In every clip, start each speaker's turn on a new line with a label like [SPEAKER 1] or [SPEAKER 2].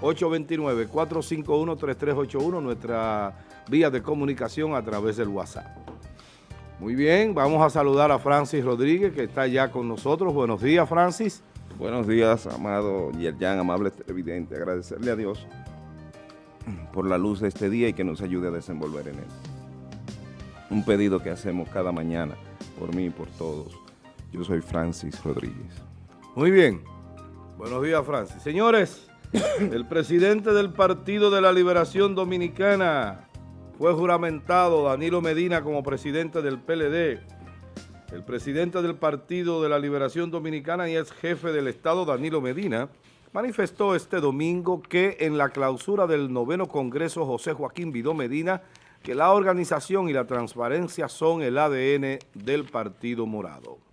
[SPEAKER 1] 829-451-3381, nuestra vía de comunicación a través del WhatsApp. Muy bien, vamos a saludar a Francis Rodríguez, que está ya con nosotros. Buenos días, Francis.
[SPEAKER 2] Buenos días, amado Yerjan, amable televidente. Agradecerle a Dios por la luz de este día y que nos ayude a desenvolver en él. Un pedido que hacemos cada mañana, por mí y por todos. Yo soy Francis Rodríguez.
[SPEAKER 1] Muy bien. Buenos días, Francis. Señores, el presidente del Partido de la Liberación Dominicana fue juramentado Danilo Medina como presidente del PLD. El presidente del Partido de la Liberación Dominicana y ex jefe del Estado, Danilo Medina, manifestó este domingo que en la clausura del noveno Congreso José Joaquín Vidó Medina, que la organización y la transparencia son el ADN del Partido Morado.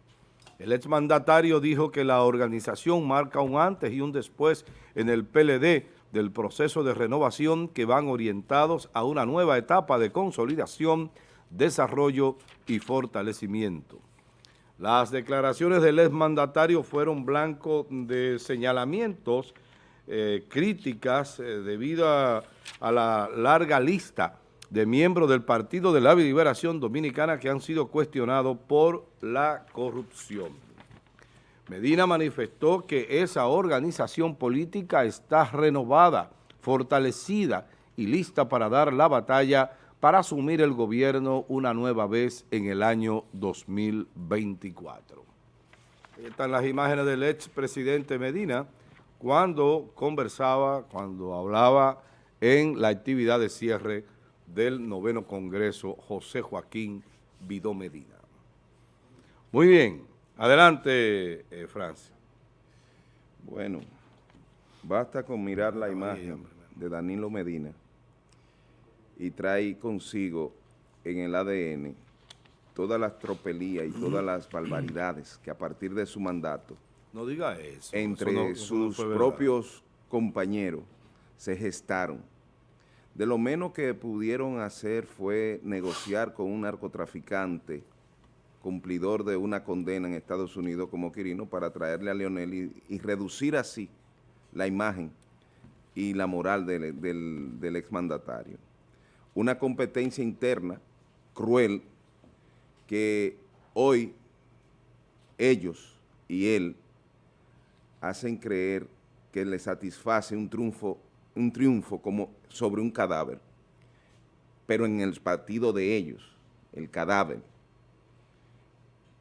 [SPEAKER 1] El exmandatario dijo que la organización marca un antes y un después en el PLD del proceso de renovación que van orientados a una nueva etapa de consolidación, desarrollo y fortalecimiento. Las declaraciones del exmandatario fueron blanco de señalamientos, eh, críticas, eh, debido a, a la larga lista de miembros del Partido de la Liberación Dominicana que han sido cuestionados por la corrupción. Medina manifestó que esa organización política está renovada, fortalecida y lista para dar la batalla para asumir el gobierno una nueva vez en el año 2024. Ahí están las imágenes del expresidente Medina cuando conversaba, cuando hablaba en la actividad de cierre del noveno Congreso José Joaquín Vidó Medina. Muy bien, adelante, eh, Francia.
[SPEAKER 2] Bueno, basta con mirar la imagen de Danilo Medina y trae consigo en el ADN todas las tropelías y todas las barbaridades que a partir de su mandato
[SPEAKER 1] no diga eso,
[SPEAKER 2] entre sus propios compañeros se gestaron de lo menos que pudieron hacer fue negociar con un narcotraficante cumplidor de una condena en Estados Unidos como Quirino para traerle a Leonel y, reducir así la imagen y la moral del, del exmandatario. Una competencia interna cruel que hoy ellos y él hacen creer que le satisface un triunfo un triunfo como sobre un cadáver, pero en el partido de ellos, el cadáver,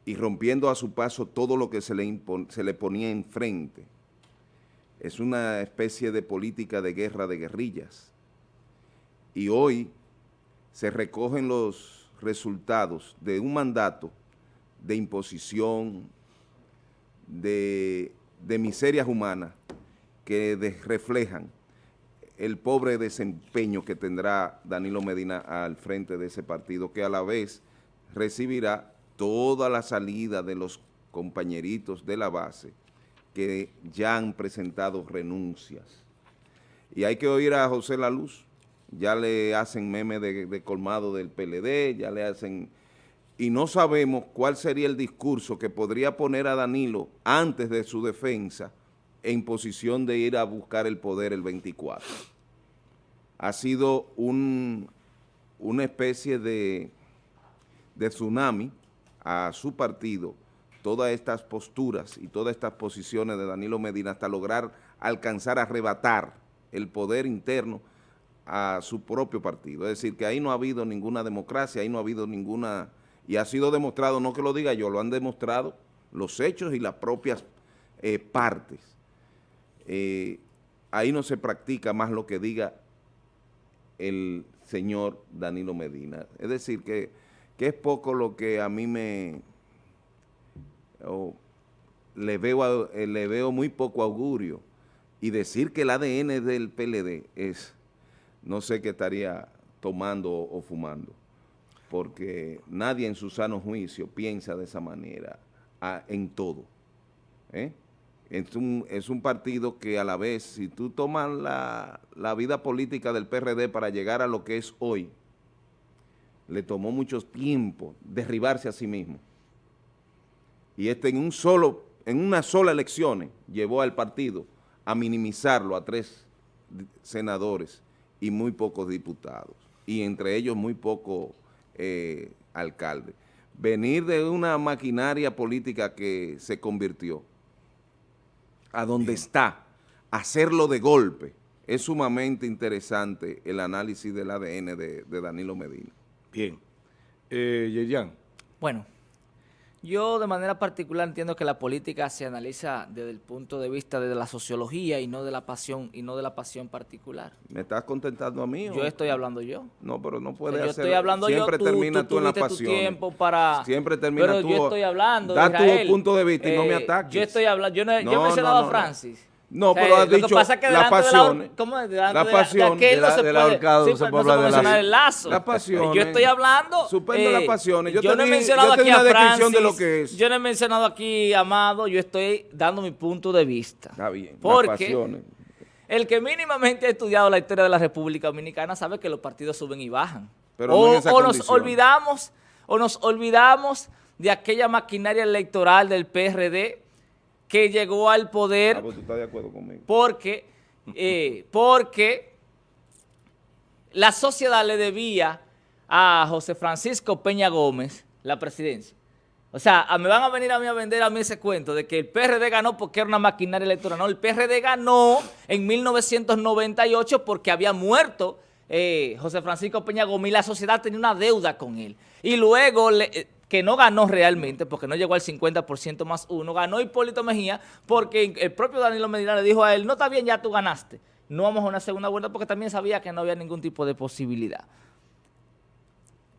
[SPEAKER 2] y rompiendo a su paso todo lo que se le, se le ponía enfrente. Es una especie de política de guerra de guerrillas. Y hoy se recogen los resultados de un mandato de imposición, de, de miserias humanas que reflejan el pobre desempeño que tendrá Danilo Medina al frente de ese partido, que a la vez recibirá toda la salida de los compañeritos de la base que ya han presentado renuncias. Y hay que oír a José La Luz, ya le hacen meme de, de colmado del PLD, ya le hacen... Y no sabemos cuál sería el discurso que podría poner a Danilo antes de su defensa en posición de ir a buscar el poder el 24. Ha sido un, una especie de, de tsunami a su partido, todas estas posturas y todas estas posiciones de Danilo Medina hasta lograr alcanzar a arrebatar el poder interno a su propio partido. Es decir, que ahí no ha habido ninguna democracia, ahí no ha habido ninguna... Y ha sido demostrado, no que lo diga yo, lo han demostrado los hechos y las propias eh, partes. Eh, ahí no se practica más lo que diga el señor Danilo Medina. Es decir, que, es poco lo que a mí me... le, veo, eh, le veo muy poco augurio. Y decir que el ADN del PLD es, no sé qué estaría tomando o fumando, porque nadie en su sano juicio piensa de esa manera en todo. ¿eh? Es un, es un partido que a la vez, si tú tomas la, la, vida política del PRD para llegar a lo que es hoy, le tomó mucho tiempo derribarse a sí mismo. Y este en un solo, en una sola elección llevó al partido a minimizarlo a tres senadores y muy pocos diputados, y entre ellos muy pocos eh, alcaldes. Venir de una maquinaria política que se convirtió a donde está, hacerlo de golpe, es sumamente interesante el análisis del ADN de, Danilo Medina.
[SPEAKER 1] Bien. Eh, Yeyan.
[SPEAKER 3] Bueno, yo de manera particular entiendo que la política se analiza desde el punto de vista de la sociología y no de la pasión y no de la pasión particular.
[SPEAKER 2] ¿Me estás contentando a mí?
[SPEAKER 3] Yo estoy hablando yo.
[SPEAKER 2] No, pero no puede
[SPEAKER 3] yo estoy hablando
[SPEAKER 2] Siempre
[SPEAKER 3] yo,
[SPEAKER 2] termina tú, en la pasión.
[SPEAKER 3] tiempo para...
[SPEAKER 2] Siempre termina
[SPEAKER 3] pero
[SPEAKER 2] tú.
[SPEAKER 3] yo estoy hablando,
[SPEAKER 2] Da tu punto de vista y no me eh, ataques.
[SPEAKER 3] Yo estoy hablando, yo, no, yo he mencionado a Francis.
[SPEAKER 2] No, pero has dicho la pasión. La, ¿cómo es?
[SPEAKER 3] la pasión de, la,
[SPEAKER 2] se del ahorcado
[SPEAKER 3] sí, se puede hablar de la, el lazo.
[SPEAKER 2] La pasión.
[SPEAKER 3] Yo estoy hablando.
[SPEAKER 2] Suspende eh, las pasiones.
[SPEAKER 3] Yo, yo no he mencionado aquí a Francis, de lo que es. Yo no he mencionado aquí a Amado. Yo estoy dando mi punto de vista.
[SPEAKER 2] Está bien.
[SPEAKER 3] Porque el que mínimamente ha estudiado la historia de la República Dominicana sabe que los partidos suben y bajan.
[SPEAKER 2] Pero o, no
[SPEAKER 3] o nos olvidamos, o nos olvidamos de aquella maquinaria electoral del PRD que llegó al poder.
[SPEAKER 2] Ah, pues estás de acuerdo conmigo.
[SPEAKER 3] Porque, eh, porque la sociedad le debía a José Francisco Peña Gómez la presidencia. O sea, me van a venir a mí a vender a mí ese cuento de que el PRD ganó porque era una maquinaria electoral. No, el PRD ganó en 1998 porque había muerto eh, José Francisco Peña Gómez y la sociedad tenía una deuda con él. Y luego le, eh, que no ganó realmente, porque no llegó al 50% más uno, ganó Hipólito Mejía, porque el propio Danilo Medina le dijo a él, no está bien, ya tú ganaste, no vamos a una segunda vuelta, porque también sabía que no había ningún tipo de posibilidad.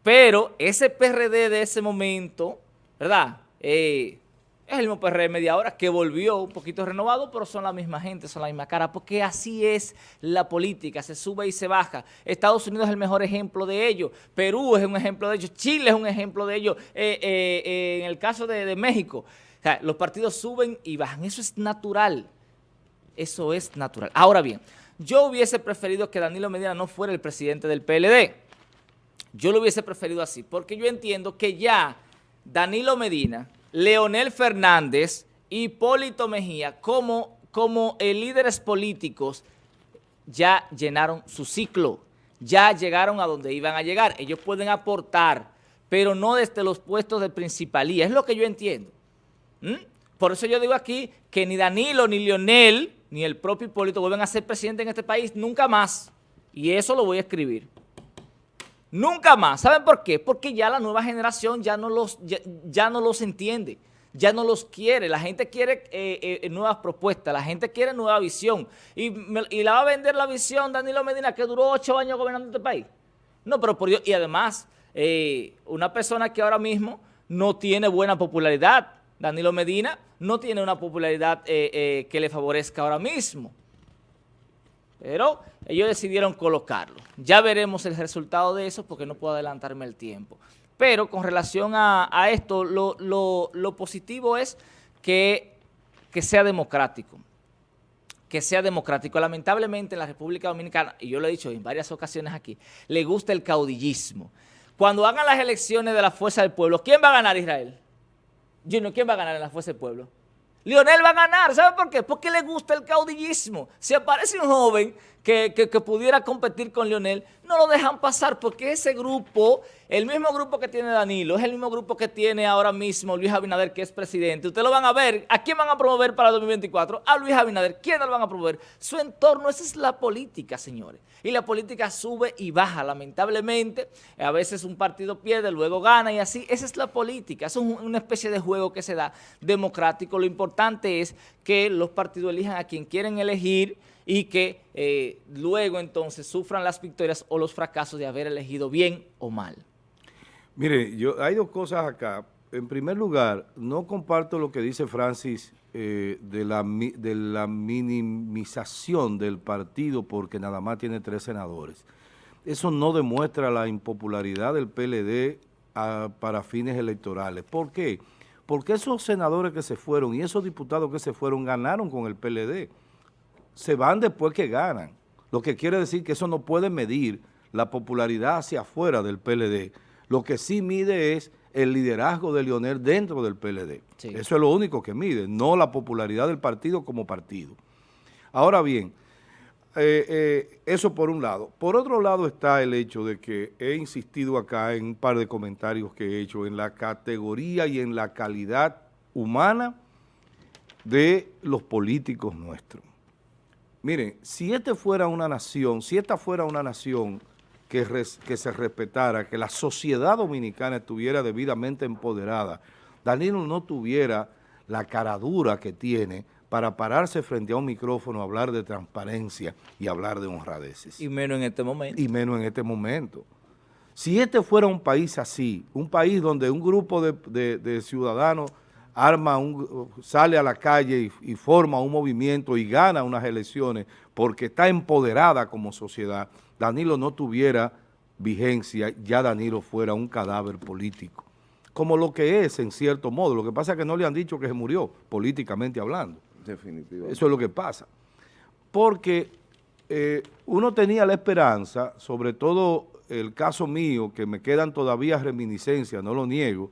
[SPEAKER 3] Pero ese PRD de ese momento, ¿verdad?, eh, es el mismo PRD media hora que volvió un poquito renovado, pero son la misma gente, son la misma cara, porque así es la política, se sube y se baja. Estados Unidos es el mejor ejemplo de ello, Perú es un ejemplo de ello, Chile es un ejemplo de ello, eh, eh, eh, en el caso de, México. los partidos suben y bajan, eso es natural, eso es natural. Ahora bien, yo hubiese preferido que Danilo Medina no fuera el presidente del PLD, yo lo hubiese preferido así, porque yo entiendo que ya Danilo Medina Leonel Fernández, Hipólito Mejía, como, como líderes políticos, ya llenaron su ciclo, ya llegaron a donde iban a llegar. Ellos pueden aportar, pero no desde los puestos de principalía. Es lo que yo entiendo. Por eso yo digo aquí que ni Danilo, ni Leonel, ni el propio Hipólito vuelven a ser presidente en este país nunca más. Y eso lo voy a escribir. Nunca más. ¿Saben por qué? Porque ya la nueva generación ya no los, ya, no los entiende, ya no los quiere. La gente quiere eh, eh, nuevas propuestas, la gente quiere nueva visión. Y, la va a vender la visión Danilo Medina, que duró ocho años gobernando este país. No, pero por Dios, y además, eh, una persona que ahora mismo no tiene buena popularidad, Danilo Medina, no tiene una popularidad que le favorezca ahora mismo. Pero ellos decidieron colocarlo. Ya veremos el resultado de eso porque no puedo adelantarme el tiempo. Pero con relación a, esto, lo, positivo es que, que sea democrático que sea democrático. Lamentablemente en la República Dominicana, y yo lo he dicho en varias ocasiones aquí, le gusta el caudillismo. Cuando hagan las elecciones de la Fuerza del Pueblo, ¿quién va a ganar Israel? Junior, ¿quién va a ganar en la Fuerza del Pueblo? Lionel va a ganar. ¿Sabe por qué? Porque le gusta el caudillismo. Si aparece un joven que, pudiera competir con Lionel, no lo dejan pasar porque ese grupo, el mismo grupo que tiene Danilo, es el mismo grupo que tiene ahora mismo Luis Abinader, que es presidente. Ustedes lo van a ver. ¿A quién van a promover para el 2024? A Luis Abinader. ¿Quién lo van a promover? Su entorno. Esa es la política, señores. Y la política sube y baja, lamentablemente. A veces un partido pierde, luego gana y así. Esa es la política. Es una especie de juego que se da democrático. Lo importante es que los partidos elijan a quien quieren elegir y que eh, luego entonces sufran las victorias o los fracasos de haber elegido bien o mal.
[SPEAKER 1] Mire, yo hay dos cosas acá. En primer lugar, no comparto lo que dice Francis eh, de, la, de la minimización del partido porque nada más tiene tres senadores. Eso no demuestra la impopularidad del PLD ah, para fines electorales. ¿Por qué? Esos senadores que se fueron y esos diputados que se fueron ganaron con el PLD se van después que ganan. Lo que quiere decir que eso no puede medir la popularidad hacia afuera del PLD. Lo que sí mide es el liderazgo de Lionel dentro del PLD. Eso es lo único que mide, no la popularidad del partido como partido. Ahora bien, eh, eh, eso por un lado. Por otro lado está el hecho de que he insistido acá en un par de comentarios que he hecho en la categoría y en la calidad humana de los políticos nuestros. Miren, si este fuera una nación, si esta fuera una nación que, que se respetara, que la sociedad dominicana estuviera debidamente empoderada, Danilo no tuviera la caradura que tiene para pararse frente a un micrófono, hablar de transparencia y hablar de honradeces.
[SPEAKER 3] Y menos en este momento.
[SPEAKER 1] Y menos en este momento. Si este fuera un país así, un país donde un grupo de, ciudadanos arma un, sale a la calle y, y, forma un movimiento y gana unas elecciones porque está empoderada como sociedad, Danilo no tuviera vigencia, ya Danilo fuera un cadáver político. Como lo que es, en cierto modo. Lo que pasa es que no le han dicho que se murió, políticamente hablando. Definitivamente. Eso es lo que pasa. Porque eh, uno tenía la esperanza, sobre todo el caso mío, que me quedan todavía reminiscencias, no lo niego,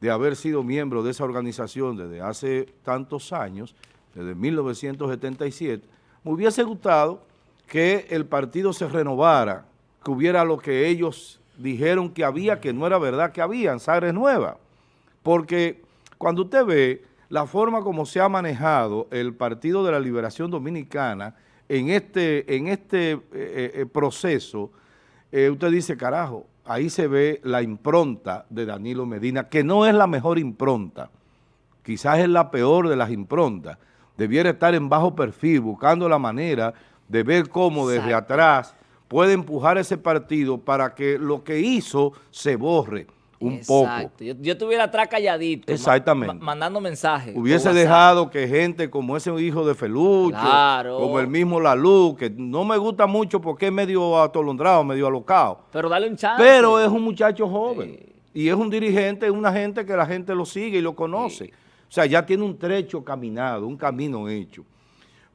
[SPEAKER 1] de haber sido miembro de esa organización desde hace tantos años, desde 1977, me hubiese gustado que el partido se renovara, que hubiera lo que ellos dijeron que había, que no era verdad que había en Sagres Nueva. Porque cuando usted ve la forma como se ha manejado el Partido de la Liberación Dominicana en este, en este eh, eh, eh, proceso, usted dice, carajo, ahí se ve la impronta de Danilo Medina, que no es la mejor impronta, quizás es la peor de las improntas, debiera estar en bajo perfil, buscando la manera de ver cómo desde atrás puede empujar ese partido para que lo que hizo se borre un poco.
[SPEAKER 3] Yo, yo estuviera atrás calladito.
[SPEAKER 1] Exactamente.
[SPEAKER 3] mandando mensajes.
[SPEAKER 1] Hubiese dejado que gente como ese hijo de Felucho, como el mismo Lalu, que no me gusta mucho porque es medio atolondrado, medio alocado.
[SPEAKER 3] Pero dale un chance.
[SPEAKER 1] Pero es un muchacho joven. Y es un dirigente, es una gente que la gente lo sigue y lo conoce. O sea, ya tiene un trecho caminado, un camino hecho.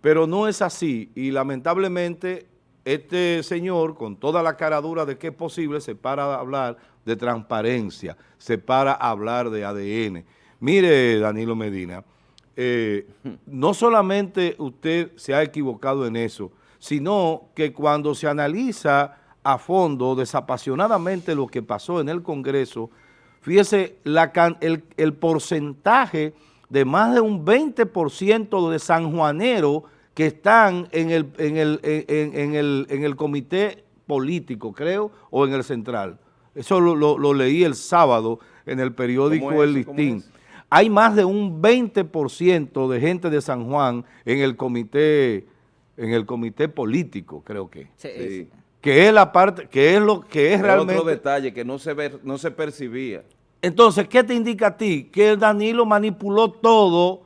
[SPEAKER 1] Pero no es así y lamentablemente este señor, con toda la caradura de que es posible, se para a hablar de transparencia, se para a hablar de ADN. Mire, Danilo Medina, eh, no solamente usted se ha equivocado en eso, sino que cuando se analiza a fondo, desapasionadamente lo que pasó en el Congreso, fíjese la, el, el porcentaje de más de un 20% de sanjuanero que están en el, en el, en, el, en el comité político, creo, o en el central. Eso lo, leí el sábado en el periódico El Listín. Hay más de un 20% de gente de San Juan en el comité en el comité político, creo que. Sí. Que es la parte, que es lo que es, realmente...
[SPEAKER 2] otro detalle que no se, ve, no se percibía.
[SPEAKER 1] Entonces, ¿qué te indica a ti? Que Danilo manipuló todo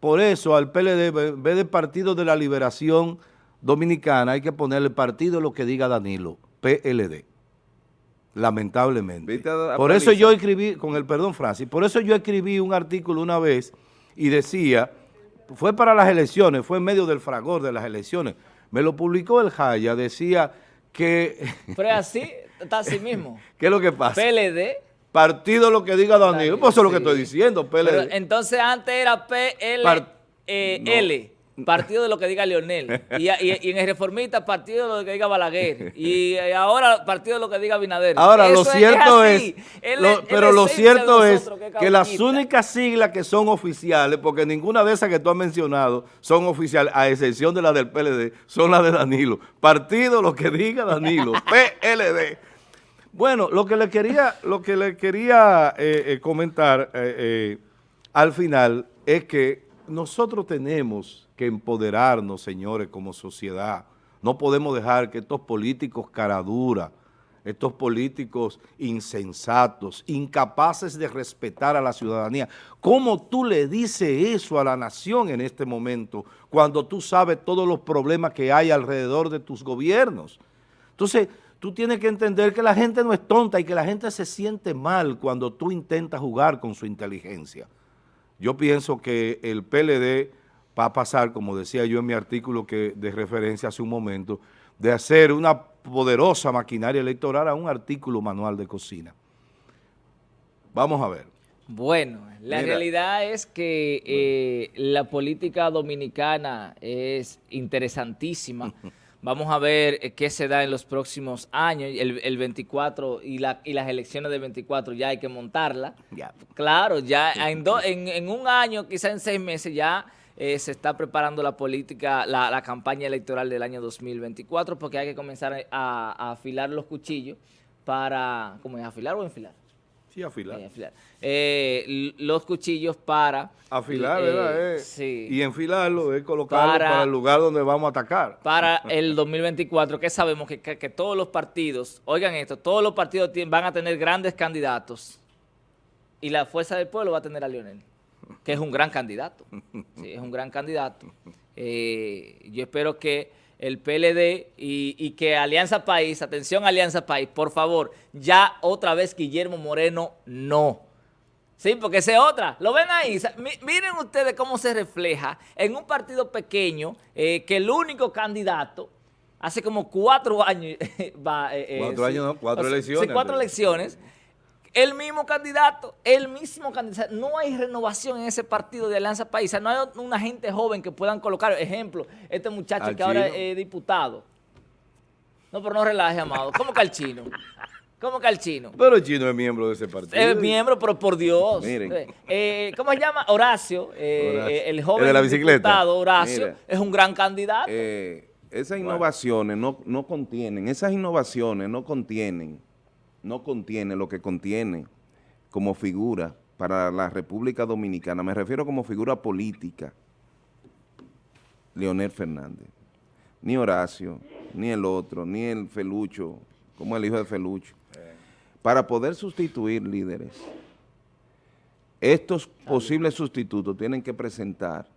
[SPEAKER 1] por eso al PLD, en vez de Partido de la Liberación Dominicana, hay que ponerle partido lo que diga Danilo, PLD. Lamentablemente. Por eso yo escribí, con el perdón Francis, por eso yo escribí un artículo una vez y decía, fue para las elecciones, fue en medio del fragor de las elecciones, me lo publicó el Jaya, decía que...
[SPEAKER 3] Pero así, está así mismo.
[SPEAKER 1] ¿Qué es lo que pasa?
[SPEAKER 3] PLD
[SPEAKER 1] Partido lo que diga Danilo. Pues eso es lo que estoy diciendo,
[SPEAKER 3] PLD. entonces antes era PLL, eh, partido de lo que diga Leonel. Y, en el reformista, partido de lo que diga Balaguer. Y ahora, partido de lo que diga Binader.
[SPEAKER 1] Ahora, lo cierto es, pero lo cierto es que, las únicas siglas que son oficiales, porque ninguna de esas que tú has mencionado son oficiales, a excepción de la del PLD, son las de Danilo. Partido lo que diga Danilo, PLD. Bueno, lo que le quería, lo que le quería eh, eh, comentar eh, al final es que nosotros tenemos que empoderarnos, señores, como sociedad. No podemos dejar que estos políticos caraduras, estos políticos insensatos, incapaces de respetar a la ciudadanía. ¿Cómo tú le dices eso a la nación en este momento cuando tú sabes todos los problemas que hay alrededor de tus gobiernos? Entonces, tú tienes que entender que la gente no es tonta y que la gente se siente mal cuando tú intentas jugar con su inteligencia. Yo pienso que el PLD va a pasar, como decía yo en mi artículo que de referencia hace un momento, de hacer una poderosa maquinaria electoral a un artículo manual de cocina. Vamos a ver.
[SPEAKER 3] Bueno, la realidad es que eh, la política dominicana es interesantísima. Vamos a ver eh, qué se da en los próximos años, el, 24 y, la, y las elecciones del 24 ya hay que montarla. Claro, ya en, en, un año, quizá en seis meses ya eh, se está preparando la política, la, campaña electoral del año 2024 porque hay que comenzar a, afilar los cuchillos para, ¿cómo es? ¿Afilar o enfilar?
[SPEAKER 1] Sí, afilar.
[SPEAKER 3] Eh, los cuchillos para...
[SPEAKER 1] Afilar, ¿verdad? Sí. Y enfilarlo es colocarlo para, el lugar donde vamos a atacar.
[SPEAKER 3] Para el 2024, que sabemos que, todos los partidos, oigan esto, todos los partidos van a tener grandes candidatos y la Fuerza del Pueblo va a tener a Lionel, que es un gran candidato. Sí, es un gran candidato. Eh, yo espero que el PLD y, que Alianza País, atención Alianza País, por favor, ya otra vez Guillermo Moreno, no. Sí, porque esa es otra. Lo ven ahí. miren ustedes cómo se refleja en un partido pequeño eh, que el único candidato hace como cuatro años
[SPEAKER 1] va... Eh, eh, cuatro años, no, cuatro elecciones.
[SPEAKER 3] cuatro elecciones el mismo candidato, el mismo candidato. No hay renovación en ese partido de Alianza Paisa. No hay una gente joven que puedan colocar. Ejemplo, este muchacho que ahora es diputado. No, pero no relaje, amado. ¿Cómo que al chino? ¿Cómo que al chino?
[SPEAKER 1] Pero el chino es miembro de ese partido.
[SPEAKER 3] Es miembro, pero por Dios. Miren. Eh, eh, ¿Cómo se llama? Horacio, eh, el joven
[SPEAKER 1] de la bicicleta.
[SPEAKER 3] diputado Horacio, es un gran candidato.
[SPEAKER 2] esas innovaciones no, no contienen, esas innovaciones no contienen no contiene lo que contiene como figura para la República Dominicana, me refiero como figura política, Leonel Fernández. Ni Horacio, ni el otro, ni el Felucho, como el hijo de Felucho. Para poder sustituir líderes, estos posibles sustitutos tienen que presentar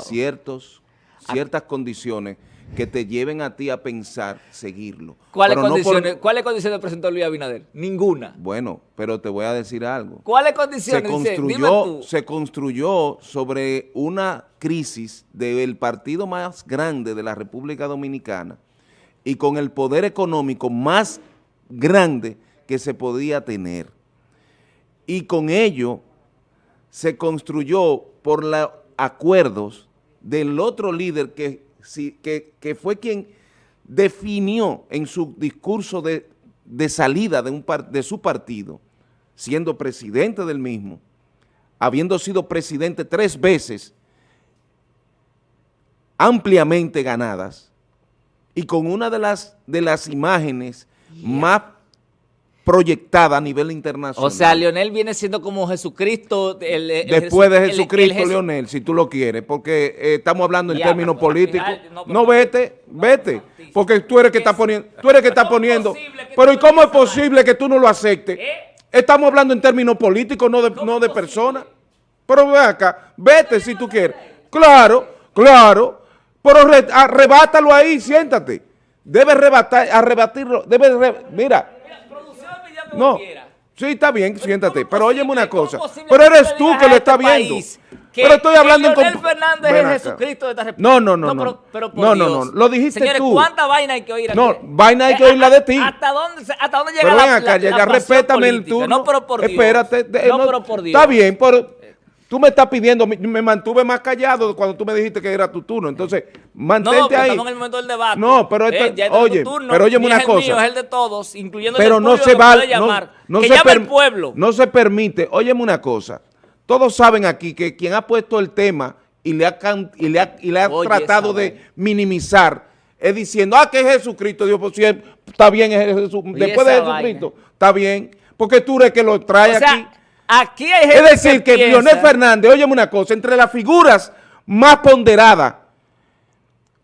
[SPEAKER 2] ciertos, ciertas condiciones que te lleven a ti a pensar seguirlo.
[SPEAKER 3] ¿Cuáles condiciones, condiciones presentó Luis Abinader? Ninguna.
[SPEAKER 2] Bueno, pero te voy a decir algo.
[SPEAKER 3] ¿Cuáles condiciones?
[SPEAKER 2] Se construyó, se construyó sobre una crisis del partido más grande de la República Dominicana y con el poder económico más grande que se podía tener. Y con ello se construyó por los acuerdos del otro líder que que, fue quien definió en su discurso de, salida de, un de su partido, siendo presidente del mismo, habiendo sido presidente tres veces, ampliamente ganadas, y con una de las, de las imágenes más proyectada a nivel internacional.
[SPEAKER 3] O sea, Leonel viene siendo como Jesucristo.
[SPEAKER 2] Después de Jesucristo, Leonel, si tú lo quieres, porque eh, estamos hablando en términos políticos. No, vete, vete, porque tú eres que está poniendo, tú eres que está poniendo. Pero ¿y cómo es posible que tú no lo aceptes? ¿Eh? Estamos hablando en términos políticos, no de, no de personas. Pero ve acá, vete si tú quieres. Claro, claro, pero arrebátalo ahí, siéntate. Debe arrebatar, arrebatirlo, debe, mira, no. Sí, está bien, siéntate. Pero óyeme una cosa. Pero eres tú que lo estás viendo. pero estoy hablando
[SPEAKER 3] en en Fernández es Jesucristo de esta
[SPEAKER 2] república. No, no, no. No, pero, no, no, no, Lo dijiste
[SPEAKER 3] Señores,
[SPEAKER 2] tú.
[SPEAKER 3] ¿cuánta vaina hay que oír aquí?
[SPEAKER 2] No, vaina hay que oír la de ti.
[SPEAKER 3] ¿Hasta dónde, hasta dónde llega pero ven acá,
[SPEAKER 2] ya, ya respétame el turno.
[SPEAKER 3] No, pero por Dios.
[SPEAKER 2] Espérate. no, pero por Dios. Está bien, pero Tú me estás pidiendo, me, mantuve más callado cuando tú me dijiste que era tu turno. Entonces, mantente no, ahí.
[SPEAKER 3] estamos en el momento del debate.
[SPEAKER 2] No, pero esto, eh, oye, pero óyeme una cosa.
[SPEAKER 3] Mío, es el de todos, incluyendo
[SPEAKER 2] pero
[SPEAKER 3] el
[SPEAKER 2] no se va,
[SPEAKER 3] llamar,
[SPEAKER 2] no,
[SPEAKER 3] que
[SPEAKER 2] se
[SPEAKER 3] llama el pueblo.
[SPEAKER 2] No se permite, óyeme una cosa. Todos saben aquí que quien ha puesto el tema y le ha, y le ha, y le ha tratado de minimizar es diciendo, ah, que es Jesucristo. Dios, pues si está bien, es Jesús. después de Jesucristo, está bien. Porque tú eres que lo trae aquí.
[SPEAKER 3] Aquí hay
[SPEAKER 2] gente Es decir, que, Leonel Fernández, óyeme una cosa, entre las figuras más ponderadas,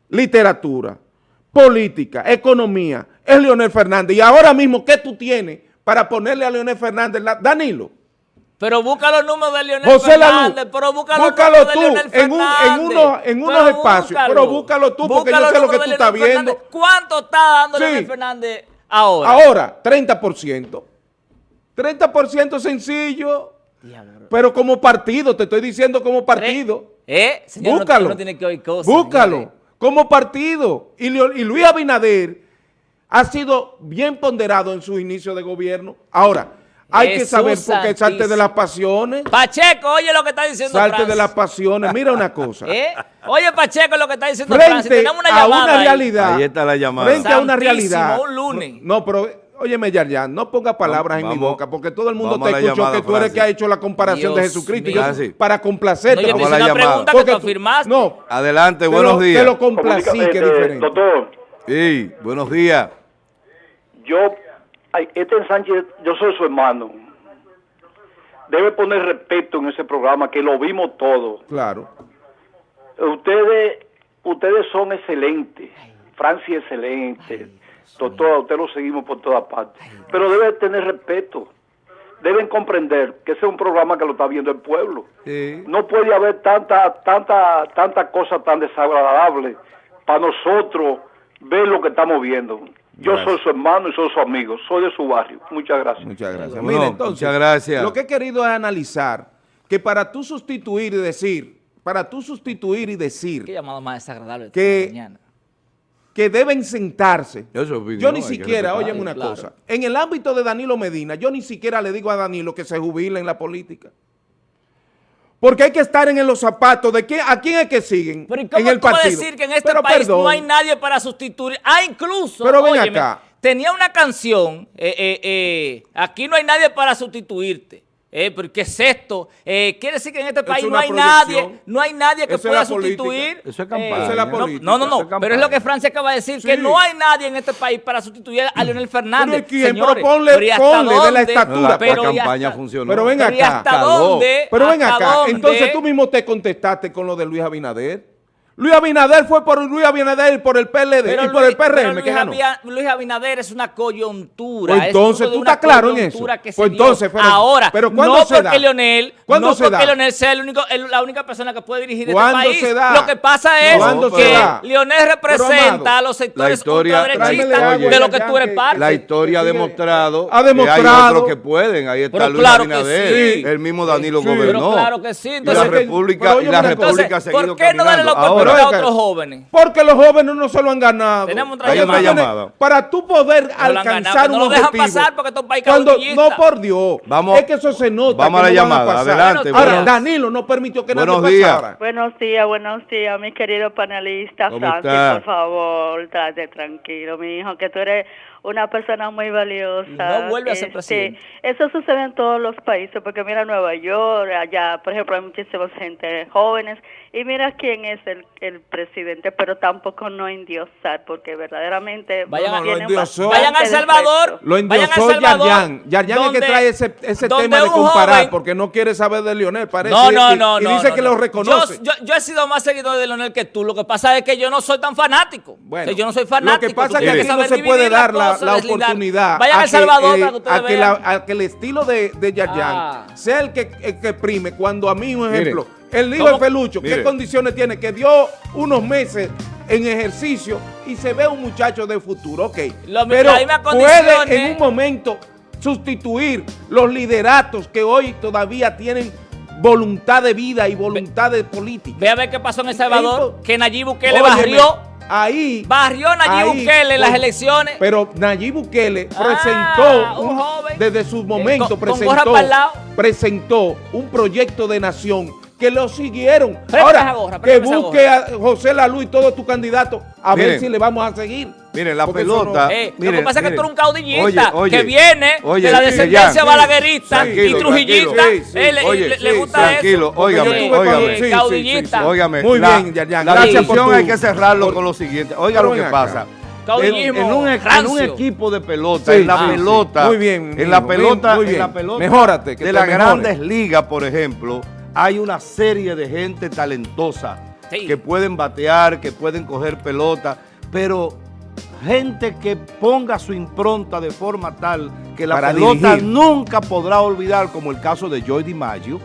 [SPEAKER 2] literatura, política, economía, es Leonel Fernández. Y ahora mismo, ¿qué tú tienes para ponerle a Leonel Fernández? Danilo.
[SPEAKER 3] Pero busca los números de Leonel Fernández, pero busca los
[SPEAKER 2] números de Leonel Fernández. En, un, en, en unos espacios, pero búscalo tú porque yo sé lo que tú estás viendo.
[SPEAKER 3] ¿Cuánto está dando Leonel Fernández ahora?
[SPEAKER 2] Ahora, 30%. 30% sencillo, pero como partido, te estoy diciendo como partido.
[SPEAKER 3] ¿Eh?
[SPEAKER 2] búscalo, búscalo, como partido. Y, y Luis Abinader ha sido bien ponderado en su inicio de gobierno. Ahora, Hay que saber por qué salte de las pasiones.
[SPEAKER 3] Pacheco, oye lo que está diciendo
[SPEAKER 2] Salte de las pasiones. Mira una cosa.
[SPEAKER 3] ¿Eh? Oye, Pacheco, lo que está diciendo
[SPEAKER 2] Frente Tenemos una llamada a una realidad.
[SPEAKER 1] Ahí. está la llamada.
[SPEAKER 2] Frente a una realidad.
[SPEAKER 3] un lunes.
[SPEAKER 2] No, pero óyeme, Yarjan, no ponga palabras en mi boca, porque todo el mundo te escuchó que tú eres el que ha hecho la comparación de Jesucristo. Yo, para complacerte.
[SPEAKER 3] No, yo te una pregunta que tú afirmaste.
[SPEAKER 1] No. Adelante, buenos días.
[SPEAKER 2] Te lo complací, que es diferente.
[SPEAKER 4] Doctor.
[SPEAKER 1] Sí, buenos días.
[SPEAKER 4] Yo, este Sánchez, yo soy su hermano debe poner respeto en ese programa, que lo vimos todo.
[SPEAKER 2] Claro.
[SPEAKER 4] Ustedes, ustedes son excelentes. Francia excelente. Doctor, usted lo seguimos por todas partes. Pero debe tener respeto. Deben comprender que ese es un programa que lo está viendo el pueblo. No puede haber tanta, tanta, tanta cosa tan desagradable para nosotros ver lo que estamos viendo. Yo soy su hermano y soy su amigo, soy de su barrio. Muchas gracias.
[SPEAKER 2] Muchas gracias. Mira, entonces, muchas gracias. Lo que he querido es analizar que para tú sustituir y decir, para tú sustituir y decir...
[SPEAKER 3] Qué llamada más desagradable
[SPEAKER 2] que, mañana. Que deben sentarse. yo ni siquiera, oye una cosa, en el ámbito de Danilo Medina, yo ni siquiera le digo a Danilo que se jubile en la política. Porque hay que estar en los zapatos de quién, a quién es que siguen
[SPEAKER 3] Pero ¿cómo
[SPEAKER 2] en el
[SPEAKER 3] tú partido. decir que en este país no hay nadie para sustituir? Ah, incluso,
[SPEAKER 2] Pero ven acá.
[SPEAKER 3] tenía una canción, eh, eh, eh, aquí no hay nadie para sustituirte. Eh, ¿Qué es esto? Eh, quiere decir que en este país no hay nadie, no hay nadie que pueda sustituir.
[SPEAKER 1] Eso es campaña. es
[SPEAKER 2] la política.
[SPEAKER 3] No, no, no. pero es lo que Francia acaba de decir, que no hay nadie en este país para sustituir a Leonel Fernández.
[SPEAKER 2] Pero quién, pero ponle, ponle de la estatura.
[SPEAKER 1] pero la campaña funcionó.
[SPEAKER 2] Pero ven acá.
[SPEAKER 3] ¿Hasta dónde?
[SPEAKER 2] Pero ven acá. Entonces tú mismo te contestaste con lo de Luis Abinader. Luis Abinader fue por Luis Abinader y por el PLD y por el PRM
[SPEAKER 3] Luis,
[SPEAKER 2] que ganó.
[SPEAKER 3] Luis Abinader es una coyuntura.
[SPEAKER 2] Pues entonces, tú estás claro en eso.
[SPEAKER 3] pues entonces, pero,
[SPEAKER 2] ahora, pero ¿cuándo no
[SPEAKER 3] se porque da? Leonel, ¿Cuándo no se porque da? Leonel sea el único, el, la única persona que puede dirigir este país.
[SPEAKER 2] Se da?
[SPEAKER 3] Lo que pasa es que Leonel representa a los sectores ultraderechistas de lo que tú eres parte.
[SPEAKER 1] La historia ha demostrado,
[SPEAKER 2] ha demostrado que hay
[SPEAKER 1] otros que pueden. Ahí está Luis Abinader, el mismo Danilo gobernó.
[SPEAKER 3] claro que sí.
[SPEAKER 1] y la República, y la República ha seguido caminando.
[SPEAKER 3] ¿Por qué no darle la oportunidad a otros jóvenes?
[SPEAKER 2] Porque los jóvenes no se lo han ganado.
[SPEAKER 3] Tenemos otra llamada.
[SPEAKER 2] Para tú poder alcanzar un
[SPEAKER 3] no lo dejan pasar porque estos país
[SPEAKER 2] cuando No, por Dios.
[SPEAKER 1] Vamos,
[SPEAKER 2] es que eso se nota.
[SPEAKER 1] Vamos a la llamada. Adelante.
[SPEAKER 2] Ahora, Danilo no permitió que
[SPEAKER 1] buenos
[SPEAKER 2] nadie
[SPEAKER 1] días.
[SPEAKER 2] pasara.
[SPEAKER 5] Buenos días, buenos días, mi querido panelista. Francis, por favor, trate tranquilo, mi hijo, que tú eres una persona muy valiosa.
[SPEAKER 3] No vuelve a ser este, presidente.
[SPEAKER 5] Eso sucede en todos los países, porque mira Nueva York, allá, por ejemplo, hay muchísima gente jóvenes, y mira quién es el, el presidente, pero tampoco no endiosar, porque verdaderamente...
[SPEAKER 3] Vayan, vayan a El Salvador.
[SPEAKER 2] Lo endiosó Yarjan. Yarjan es que trae ese, ese tema de comparar, porque no quiere saber de Lionel, parece.
[SPEAKER 3] No, no, no.
[SPEAKER 2] Y, dice que lo reconoce.
[SPEAKER 3] Yo, yo, he sido más seguidor de Lionel que tú, lo que pasa es que yo no soy tan fanático. Bueno, yo no soy fanático.
[SPEAKER 2] Lo que pasa es que aquí no se puede dar la la, oportunidad
[SPEAKER 3] Vayan a, Salvador
[SPEAKER 2] que, eh, a, que a, que el estilo de, de Yarjan ah. sea el que, el que prime. Cuando a mí, un ejemplo, el hijo de Felucho, ¿qué condiciones tiene? Que dio unos meses en ejercicio y se ve un muchacho de futuro, ok.
[SPEAKER 3] Lo,
[SPEAKER 2] Pero puede en un momento sustituir los lideratos que hoy todavía tienen voluntad de vida y voluntad de política.
[SPEAKER 3] Ve a ver qué pasó en El Salvador, que Nayib Bukele barrió
[SPEAKER 2] ahí...
[SPEAKER 3] Barrió Nayib Bukele en las elecciones.
[SPEAKER 2] Pero Nayib Bukele ah, presentó, un joven, desde su momento, presentó, presentó un proyecto de nación que lo siguieron. Ahora, que busque a José Lalu y todos tus candidatos a ver si le vamos a seguir.
[SPEAKER 1] Miren, la pelota.
[SPEAKER 3] Eh, lo que pasa es que tú eres un caudillista que viene de la descendencia balaguerista y trujillista. le, gusta
[SPEAKER 1] tranquilo,
[SPEAKER 3] eso.
[SPEAKER 1] Óigame, óigame.
[SPEAKER 3] caudillista.
[SPEAKER 1] Óigame.
[SPEAKER 2] Muy bien, ya,
[SPEAKER 1] ya. La sesión hay que cerrarlo con lo siguiente. Oiga lo que pasa. En, un, en, un, equipo de pelota, en la pelota,
[SPEAKER 2] muy bien,
[SPEAKER 1] en la pelota, en la pelota
[SPEAKER 2] Mejórate,
[SPEAKER 1] de las grandes ligas, por ejemplo, hay una serie de gente talentosa que pueden batear, que pueden coger pelota, pero gente que ponga su impronta de forma tal que la pelota nunca podrá olvidar, como el caso de Joy DiMaggio,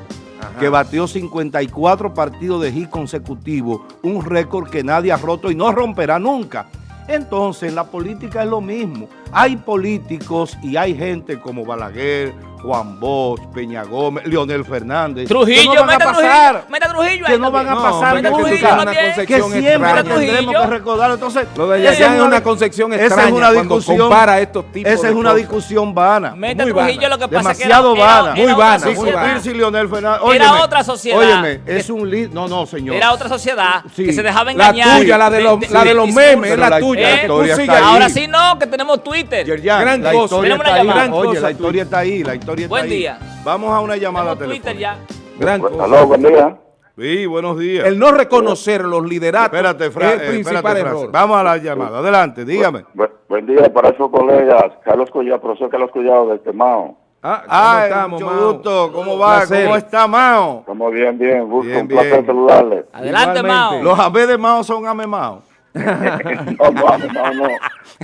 [SPEAKER 1] que batió 54 partidos de hit consecutivos, un récord que nadie ha roto y no romperá nunca. Entonces, la política es lo mismo. Hay políticos y hay gente como Balaguer, Juan Bosch, Peña Gómez, Leonel Fernández.
[SPEAKER 3] Trujillo,
[SPEAKER 1] que no van a pasar.
[SPEAKER 3] Trujillo, meta Trujillo
[SPEAKER 1] que no van a pasar.
[SPEAKER 2] una
[SPEAKER 1] que
[SPEAKER 2] concepción
[SPEAKER 1] siempre tendremos que recordar. Entonces,
[SPEAKER 2] Lo de
[SPEAKER 1] esa
[SPEAKER 2] allá es una concepción
[SPEAKER 1] esa
[SPEAKER 2] extraña
[SPEAKER 1] es una
[SPEAKER 2] cuando
[SPEAKER 1] discusión,
[SPEAKER 2] compara estos tipos
[SPEAKER 1] Esa es una discusión vana.
[SPEAKER 3] Meta
[SPEAKER 2] Muy
[SPEAKER 3] Trujillo
[SPEAKER 2] vana.
[SPEAKER 3] lo que pasa
[SPEAKER 1] Demasiado
[SPEAKER 3] es que era,
[SPEAKER 1] vana.
[SPEAKER 3] era-
[SPEAKER 2] Muy
[SPEAKER 3] era
[SPEAKER 2] vana, muy vana.
[SPEAKER 1] Si Leonel Fernández.
[SPEAKER 3] Era otra sociedad.
[SPEAKER 1] Óyeme, es un líder. No, no, señor.
[SPEAKER 3] Era otra sociedad
[SPEAKER 1] Sí.
[SPEAKER 3] que se dejaba
[SPEAKER 2] La
[SPEAKER 3] engañar.
[SPEAKER 2] tuya, la de los, la de los memes, es la
[SPEAKER 1] la-
[SPEAKER 2] tuya.
[SPEAKER 3] la
[SPEAKER 2] la.
[SPEAKER 3] Ahora sí no, que tenemos Twitter.
[SPEAKER 1] Yerjan,
[SPEAKER 2] Gran
[SPEAKER 1] la
[SPEAKER 2] cosa.
[SPEAKER 1] historia está ahí.
[SPEAKER 2] Gran
[SPEAKER 1] Oye,
[SPEAKER 2] cosa
[SPEAKER 1] la historia está ahí, la historia está
[SPEAKER 3] Buen
[SPEAKER 1] ahí.
[SPEAKER 3] día.
[SPEAKER 1] Vamos a una llamada
[SPEAKER 3] Tenemos Twitter
[SPEAKER 1] telefónica.
[SPEAKER 3] ya.
[SPEAKER 2] Gran cosa.
[SPEAKER 4] Aló, buen día.
[SPEAKER 1] Sí, buenos días.
[SPEAKER 2] El no reconocer los lideratos
[SPEAKER 1] Espérate, Fra-
[SPEAKER 2] es
[SPEAKER 1] eh,
[SPEAKER 2] el principal
[SPEAKER 1] espérate,
[SPEAKER 2] error.
[SPEAKER 1] Vamos a la llamada. Adelante, dígame.
[SPEAKER 6] Bu- buen día para esos colegas. Carlos Collado, profesor Carlos Collado de Temao.
[SPEAKER 2] Ah, ¿cómo
[SPEAKER 1] Ah,
[SPEAKER 2] estamos,
[SPEAKER 1] mucho
[SPEAKER 2] Mao?
[SPEAKER 1] gusto. ¿Cómo va?
[SPEAKER 2] Placer.
[SPEAKER 1] ¿Cómo está Mao?
[SPEAKER 6] Estamos bien, bien. Gusto,
[SPEAKER 1] Bien,
[SPEAKER 6] un placer
[SPEAKER 1] bien.
[SPEAKER 6] saludarles.
[SPEAKER 3] Adelante,
[SPEAKER 2] Igualmente.
[SPEAKER 3] Mao.
[SPEAKER 1] Los AB de Mao son ame Mao.
[SPEAKER 6] no, no, no, no.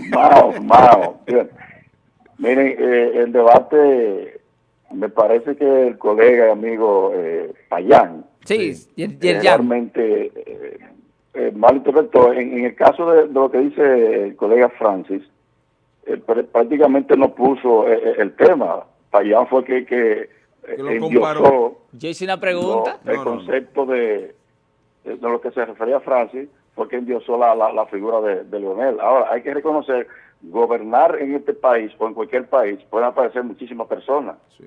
[SPEAKER 6] Mao, Mao. Bien. Miren, eh, el debate, me parece que el colega y amigo eh, Payán
[SPEAKER 3] Sí,
[SPEAKER 6] eh, realmente eh, eh, malinterpretó. En, en el caso de, de lo que dice el colega Francis, eh, pr- prácticamente no puso eh, eh, el tema. Payán fue que, que,
[SPEAKER 2] Que comparó.
[SPEAKER 3] Yo hice una pregunta.
[SPEAKER 6] no, el
[SPEAKER 2] No, no, no.
[SPEAKER 6] concepto de, de, de lo que se refería a Francis fue que endiosó la, la, la figura de, de Leonel. Ahora, hay que reconocer, gobernar en este país o en cualquier país pueden aparecer muchísimas personas,
[SPEAKER 2] Sí.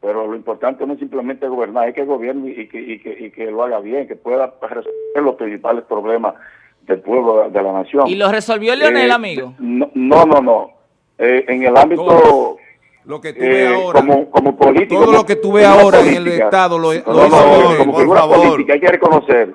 [SPEAKER 6] pero lo importante no es simplemente gobernar, hay que gobierne y que, y que, y que lo haga bien, que pueda resolver los principales problemas del pueblo, de la nación.
[SPEAKER 3] Y lo resolvió Leonel,
[SPEAKER 6] Eh,
[SPEAKER 3] amigo.
[SPEAKER 6] No, no, no. no. Eh, en el ámbito...
[SPEAKER 2] Todo. Lo que tú ves
[SPEAKER 6] Eh,
[SPEAKER 2] ahora.
[SPEAKER 6] como, como político.
[SPEAKER 2] Todo lo que tú ves ahora en el. Estado lo- lo
[SPEAKER 6] No,
[SPEAKER 2] hizo
[SPEAKER 6] no,
[SPEAKER 2] Leonel,
[SPEAKER 6] como
[SPEAKER 1] por
[SPEAKER 6] figura
[SPEAKER 1] favor.
[SPEAKER 6] política hay que reconocer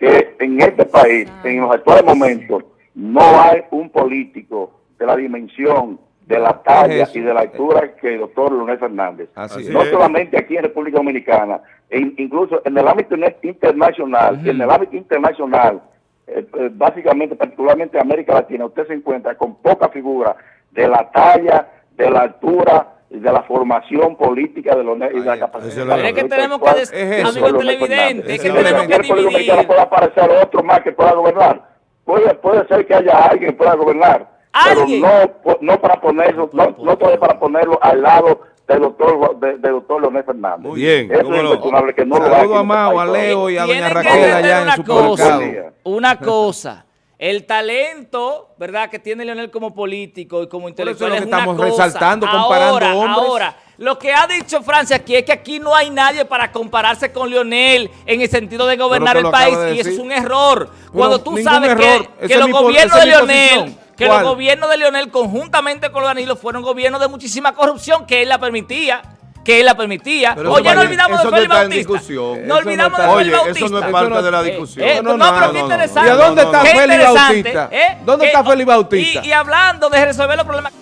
[SPEAKER 6] que en este país, en los actuales momentos, no hay un político de la dimensión, de la talla y de la altura que el doctor Leonel Fernández.
[SPEAKER 2] Así
[SPEAKER 6] no
[SPEAKER 1] es.
[SPEAKER 6] solamente aquí en República Dominicana, e in- incluso en el ámbito internacional, en el ámbito internacional, eh, eh, básicamente, particularmente en América Latina, usted se encuentra con poca figura de la talla, de la altura de la formación política de Leonel y de la capacidad.
[SPEAKER 1] es la
[SPEAKER 3] Pero es que tenemos que,
[SPEAKER 2] Es
[SPEAKER 3] amigo televidente, es que tenemos que
[SPEAKER 6] ¿En República Dominicana
[SPEAKER 3] dividir.
[SPEAKER 6] puede aparecer otro más que pueda gobernar. Puede, puede ser que haya alguien que pueda gobernar,
[SPEAKER 3] ¿Alguien?
[SPEAKER 6] pero no, no para ponerlo, no, no todavía para ponerlo al lado del doctor, de- del doctor Leonel Fernández.
[SPEAKER 1] Muy bien,
[SPEAKER 6] Eso es
[SPEAKER 1] no.
[SPEAKER 6] incuestionable que no lo
[SPEAKER 2] Saludo
[SPEAKER 6] en
[SPEAKER 2] a
[SPEAKER 6] este
[SPEAKER 2] Mao, a. Leo y a doña Raquel allá en
[SPEAKER 3] una
[SPEAKER 2] su
[SPEAKER 3] cosa,
[SPEAKER 2] supermercado.
[SPEAKER 3] una cosa. El talento, ¿verdad?, que tiene Leonel como político y como
[SPEAKER 2] eso es lo
[SPEAKER 3] intelectual
[SPEAKER 2] que
[SPEAKER 3] es una
[SPEAKER 2] estamos
[SPEAKER 3] cosa.
[SPEAKER 2] resaltando, comparando
[SPEAKER 3] ahora,
[SPEAKER 2] hombres.
[SPEAKER 3] Ahora, lo que ha dicho Francia aquí es que aquí no hay nadie para compararse con Leonel en el sentido de gobernar el país
[SPEAKER 2] de
[SPEAKER 3] y eso es un error. Cuando tú sabes
[SPEAKER 2] error.
[SPEAKER 3] que, que los gobiernos de Leonel, que los gobiernos de Leonel conjuntamente con los Danilo fueron gobiernos de muchísima corrupción que él la permitía. Que él la permitía.
[SPEAKER 1] Pero
[SPEAKER 3] Oye, no olvidamos de Félix Bautista. No olvidamos de Félix
[SPEAKER 1] Oye,
[SPEAKER 3] Bautista.
[SPEAKER 1] eso no es parte de la
[SPEAKER 3] Eh,
[SPEAKER 1] discusión.
[SPEAKER 3] eh,
[SPEAKER 2] No,
[SPEAKER 3] no,
[SPEAKER 2] no,
[SPEAKER 3] pero qué interesante.
[SPEAKER 2] ¿Y a dónde está Félix Bautista?
[SPEAKER 3] ¿eh?
[SPEAKER 2] ¿Dónde
[SPEAKER 3] Eh,
[SPEAKER 2] está Félix Bautista?
[SPEAKER 3] Y hablando de resolver los problemas.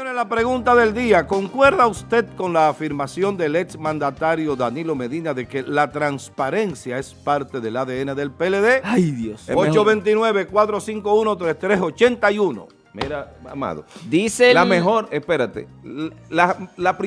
[SPEAKER 1] Señores, la pregunta del día. ¿Concuerda usted con la afirmación del ex mandatario Danilo Medina de que la transparencia es parte del ADN del PLD?
[SPEAKER 3] Ay, Dios.
[SPEAKER 1] 829-451-3381.
[SPEAKER 2] Mira, amado.
[SPEAKER 3] Dice
[SPEAKER 2] La
[SPEAKER 3] el-
[SPEAKER 2] mejor, espérate, la, la